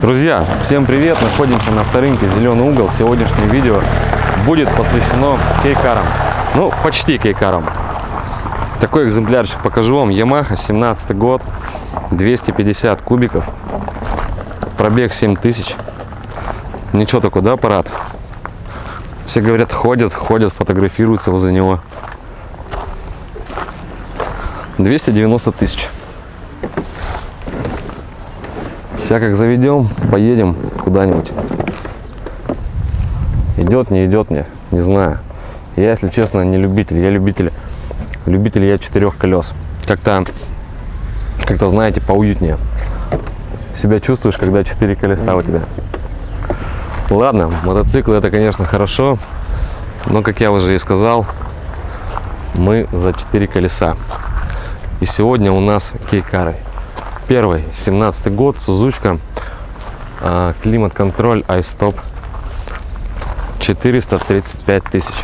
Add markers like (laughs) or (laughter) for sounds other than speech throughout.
Друзья, всем привет! Находимся на авторынке «Зеленый угол». Сегодняшнее видео будет посвящено кейкарам. Ну, почти кейкарам. Такой экземплярчик покажу вам. Yamaha, 17 год, 250 кубиков, пробег 7000. Ничего такой, да, аппарат? Все говорят, ходят, ходят, фотографируются возле него. 290 тысяч. Сейчас как заведем, поедем куда-нибудь. Идет, не идет мне, не знаю. Я, если честно, не любитель. Я любитель, любитель я четырех колес. Как-то, как-то, знаете, поуютнее. Себя чувствуешь, когда четыре колеса у тебя. Ладно, мотоцикл это, конечно, хорошо. Но, как я уже и сказал, мы за четыре колеса. И сегодня у нас кейкары. Первый, 17 год, Сузучка, а, климат-контроль, iStop, 435 тысяч.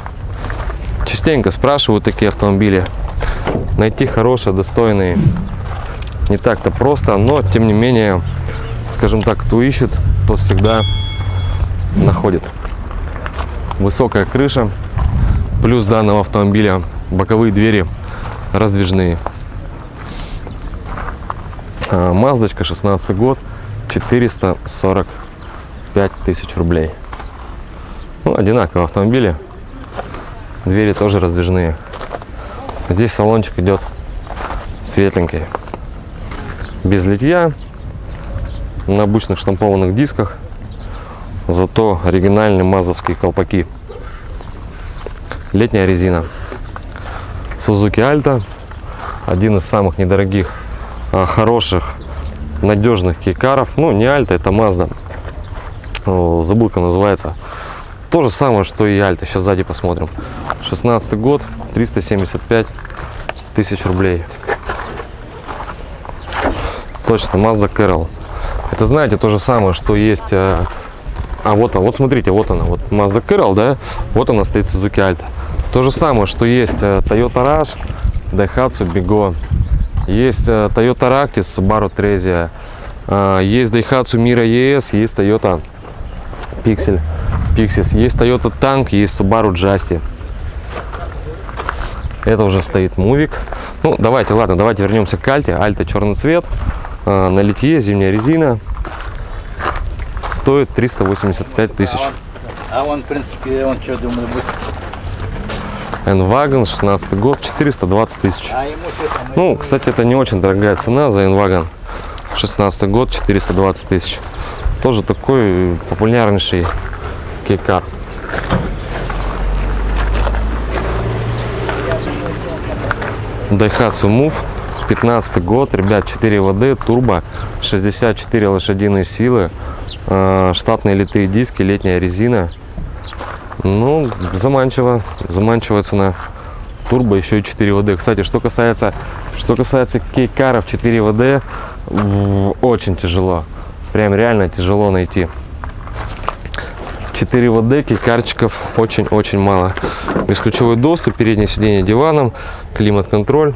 Частенько спрашивают такие автомобили. Найти хорошие, достойные не так-то просто, но тем не менее, скажем так, кто ищет, тот всегда находит. Высокая крыша, плюс данного автомобиля боковые двери раздвижные. А, Маздочка 16 год 445 тысяч рублей. Ну, одинаковые автомобили. Двери тоже раздвижные. Здесь салончик идет светленький. Без литья на обычных штампованных дисках зато оригинальные мазовские колпаки. Летняя резина. Suzuki Alta один из самых недорогих хороших, надежных кейкаров. Ну, не Альта, это Mazda. Забыл, как называется. То же самое, что и Альта. Сейчас сзади посмотрим. 16 год, 375 тысяч рублей. Точно, Mazda Carol. Это, знаете, то же самое, что есть... А, а вот она, вот смотрите, вот она, вот Mazda Carol, да? Вот она стоит Suzuki Alta. То же самое, что есть Toyota Rush, Daihatsu Bigo, есть э, Toyota Ractis, Subaru Trezia, э, есть Daihatsu Mira ES, есть Toyota Pixel, Pixis, есть Toyota Tank, есть Subaru Justy. Это уже стоит Мувик. Ну, давайте, ладно, давайте вернемся к Альте. Альта черный цвет, э, на литье, зимняя резина. Стоит 385 тысяч. А он, в принципе, он что, думаю, будет N-Wagon, 16 год, 420 тысяч. Ну, кстати, это не очень дорогая цена за N-Wagon. 16 год, 420 тысяч. Тоже такой популярнейший кейкар. Daihatsu Move, 15 год, ребят, 4 ВД, турбо, 64 лошадиные силы, э, штатные литые диски, летняя резина. Ну, заманчиво, заманчивая цена. Турбо еще и 4 ВД. Кстати, что касается, что касается кейкаров 4 ВД, очень тяжело. Прям реально тяжело найти. 4 ВД, кейкарчиков очень-очень мало. Бесключевой доступ, переднее сиденье диваном, климат-контроль.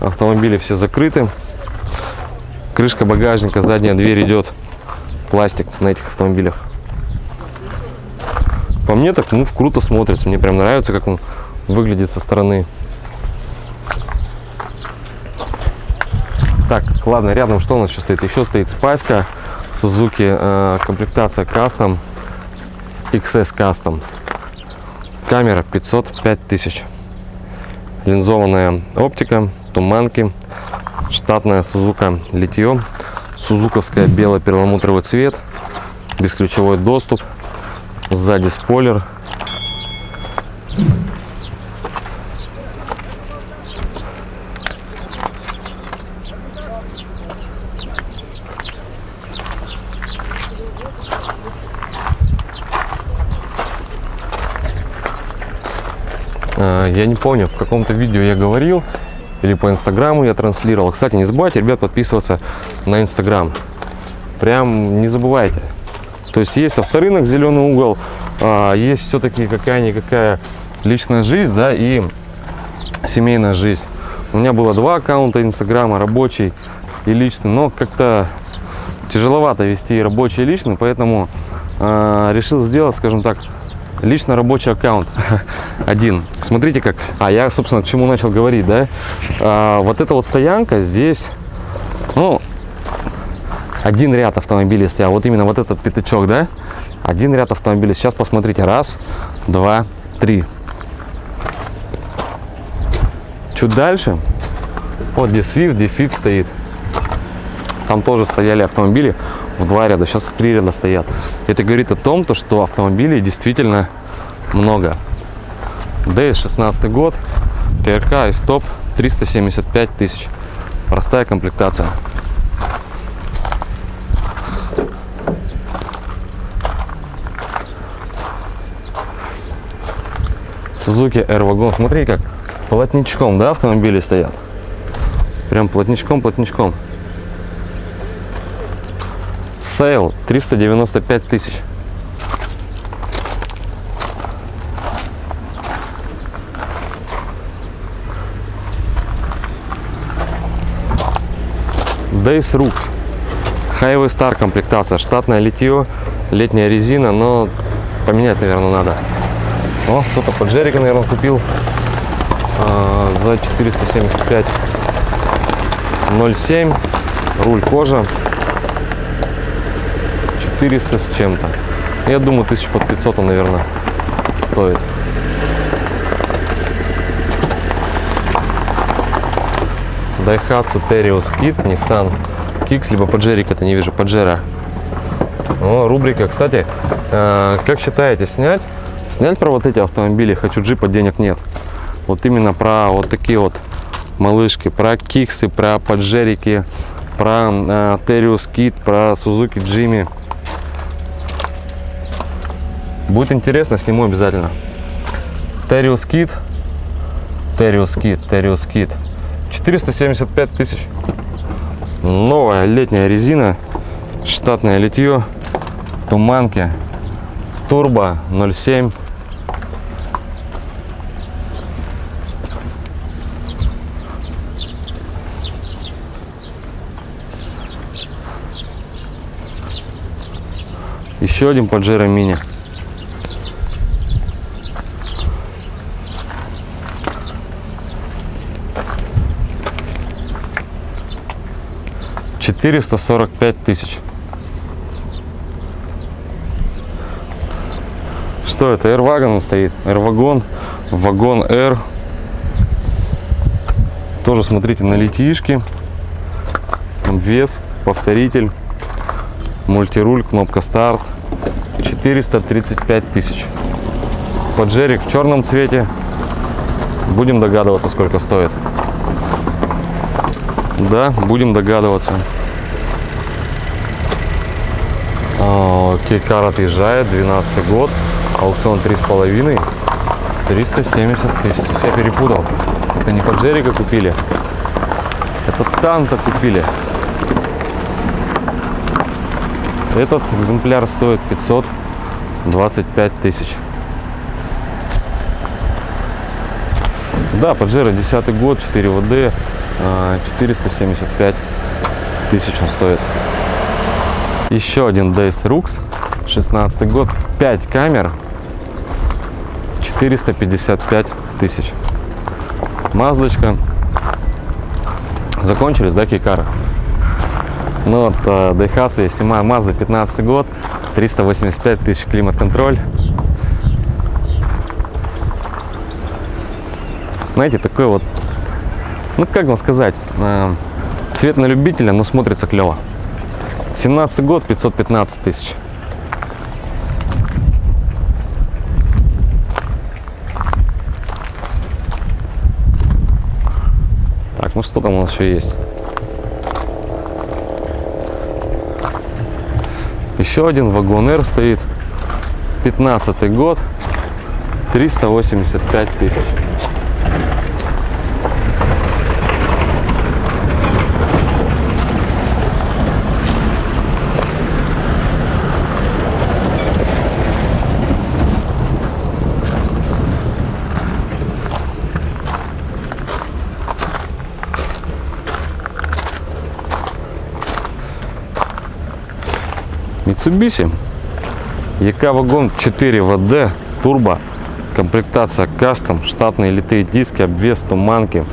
Автомобили все закрыты. Крышка багажника, задняя дверь идет. Пластик на этих автомобилях. По мне так, ну, круто смотрится. Мне прям нравится, как он выглядит со стороны. Так, ладно, рядом что у нас еще стоит? Еще стоит спайска Suzuki, э, комплектация Custom, XS Custom. Камера 505 тысяч. Линзованная оптика, туманки, штатная Suzuka литье, сузуковская бело-перламутровый цвет, бесключевой доступ, Сзади спойлер. А, я не помню, в каком-то видео я говорил, или по инстаграму я транслировал. Кстати, не забывайте, ребят, подписываться на инстаграм. Прям не забывайте. То есть есть авторынок, зеленый угол, а, есть все-таки какая-никакая личная жизнь, да, и семейная жизнь. У меня было два аккаунта инстаграма, рабочий и личный, но как-то тяжеловато вести рабочий и личный, поэтому э, решил сделать, скажем так, лично рабочий аккаунт (laughs) один. Смотрите как. А я, собственно, к чему начал говорить, да? А, вот эта вот стоянка здесь, ну, один ряд автомобилей стоял. Вот именно вот этот пятачок, да? Один ряд автомобилей. Сейчас посмотрите. Раз, два, три. Чуть дальше, вот где Swift, где Fit стоит. Там тоже стояли автомобили в два ряда, сейчас в три ряда стоят. Это говорит о том, то, что автомобилей действительно много. DS 16 год, ТРК и стоп 375 тысяч. Простая комплектация. Suzuki R-Wagon. Смотри, как плотничком, да, автомобили стоят. Прям плотничком, плотничком. Сейл 395 тысяч. Days Rux. Highway Star комплектация. Штатное литье, летняя резина, но поменять, наверное, надо. О, кто-то под Джерика, наверное, купил а, за 475 0,7. Руль кожа. 400 с чем-то. Я думаю, тысяч под 500 он, наверное, стоит. Daihatsu Terios Kit, Nissan Kicks, либо Pajero, это не вижу, Pajero. О, рубрика, кстати, э, как считаете, снять? Снять про вот эти автомобили, хочу джипа, денег нет. Вот именно про вот такие вот малышки, про киксы, про поджерики, про э, Terios Kit, про Suzuki Jimmy. Будет интересно, сниму обязательно. Terios Kit, Terios Kit, Terios Kit. 475 тысяч. Новая летняя резина, штатное литье, туманки, турбо 0,7. Еще один Pajero Mini. Четыреста сорок пять тысяч. Что это? Airwagon стоит. Airwagon, вагон R. Тоже смотрите на литишки. Вес, повторитель, мультируль, кнопка старт. 435 тысяч. Поджерик в черном цвете. Будем догадываться, сколько стоит. Да, будем догадываться. Кейкар отъезжает, 12 год, аукцион 3,5, 370 тысяч. Я перепутал. Это не Поджерика купили, это Танта купили. Этот экземпляр стоит 525 тысяч. Да, Pajero 10 год, 4 ВД, 475 тысяч он стоит. Еще один Days Rux, 16 год, 5 камер, 455 тысяч. Маздочка. Закончились, да, кейкары? Ну вот, Daihatsu Сима Mazda 15 год, 385 тысяч климат-контроль. Знаете, такой вот, ну как вам сказать, э, цвет на любителя, но смотрится клево. 17 год, 515 тысяч. Так, ну что там у нас еще есть? Еще один вагон R стоит. 15 год. 385 тысяч. Mitsubishi. ЕК вагон 4 ВД, турбо, комплектация кастом, штатные литые диски, обвес, туманки.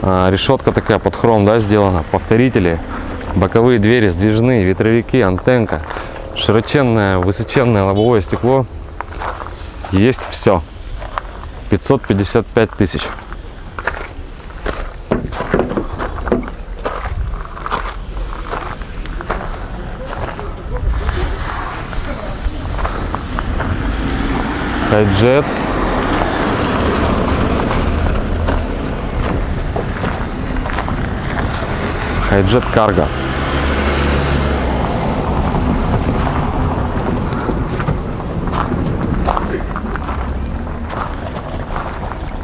А, решетка такая под хром, да, сделана. Повторители, боковые двери сдвижные, ветровики, антенка, широченное, высоченное лобовое стекло. Есть все. 555 тысяч. Хайджет. Хайджет Карго.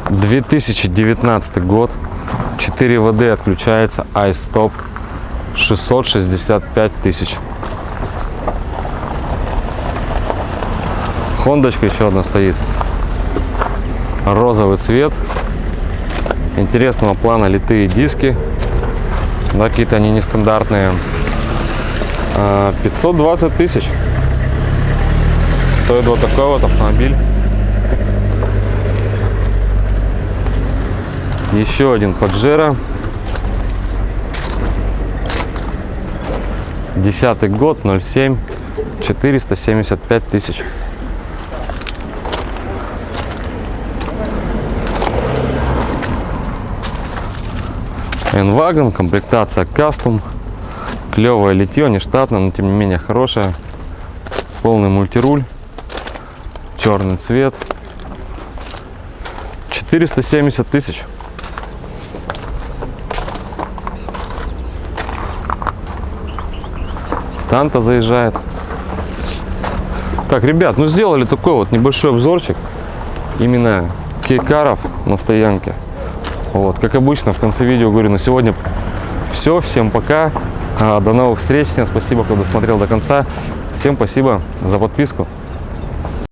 Две тысячи девятнадцатый год. 4 ВД отключается. iStop. 665 тысяч. Хондочка еще одна стоит. Розовый цвет. Интересного плана литые диски. Да, какие-то они нестандартные. А, 520 тысяч. Стоит вот такой вот автомобиль. Еще один Паджеро. Десятый год, 07, 475 тысяч. N-Wagon, комплектация кастом. Клевое литье, не штатное, но тем не менее хорошее. Полный мультируль. Черный цвет. 470 тысяч. Танта заезжает. Так, ребят, ну сделали такой вот небольшой обзорчик именно кейкаров на стоянке. Вот, как обычно, в конце видео говорю, на сегодня все. Всем пока. А, До новых встреч. Всем спасибо, кто досмотрел до конца. Всем спасибо за подписку.